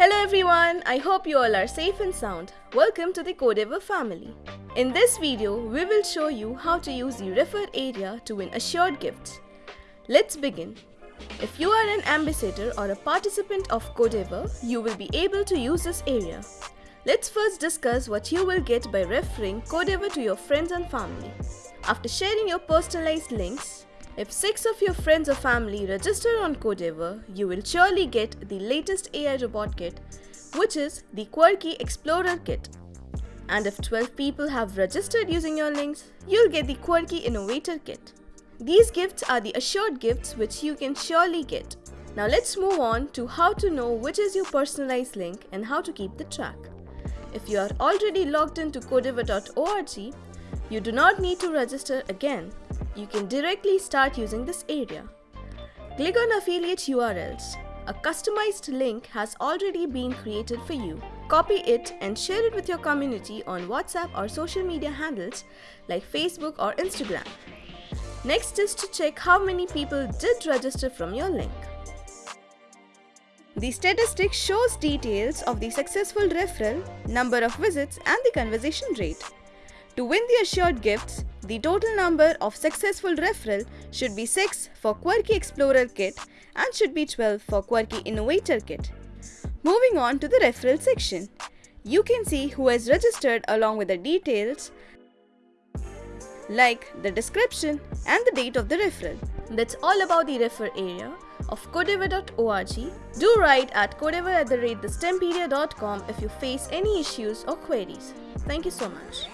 Hello everyone, I hope you all are safe and sound. Welcome to the Codeavour family. In this video, we will show you how to use the refer area to win assured gifts. Let's begin. If you are an ambassador or a participant of Codeavour, you will be able to use this area. Let's first discuss what you will get by referring Codeavour to your friends and family. After sharing your personalized links, if 6 of your friends or family register on Codeavour, you will surely get the latest AI robot kit, which is the Quarky Explorer kit. And if 12 people have registered using your links, you'll get the Quarky Innovator kit. These gifts are the assured gifts which you can surely get. Now let's move on to how to know which is your personalized link and how to keep the track. If you are already logged into codeavour.org, you do not need to register again you can directly start using this area. Click on affiliate URLs. A customized link has already been created for you. Copy it and share it with your community on WhatsApp or social media handles like Facebook or Instagram. Next is to check how many people did register from your link. The statistic shows details of the successful referral, number of visits and the conversion rate. To win the assured gifts, the total number of successful referral should be 6 for Quarky Explorer Kit and should be 12 for Quarky Innovator Kit. Moving on to the referral section, you can see who has registered along with the details like the description and the date of the referral. That's all about the refer area of codeavour.org. Do write at codeavour at the rate if you face any issues or queries. Thank you so much.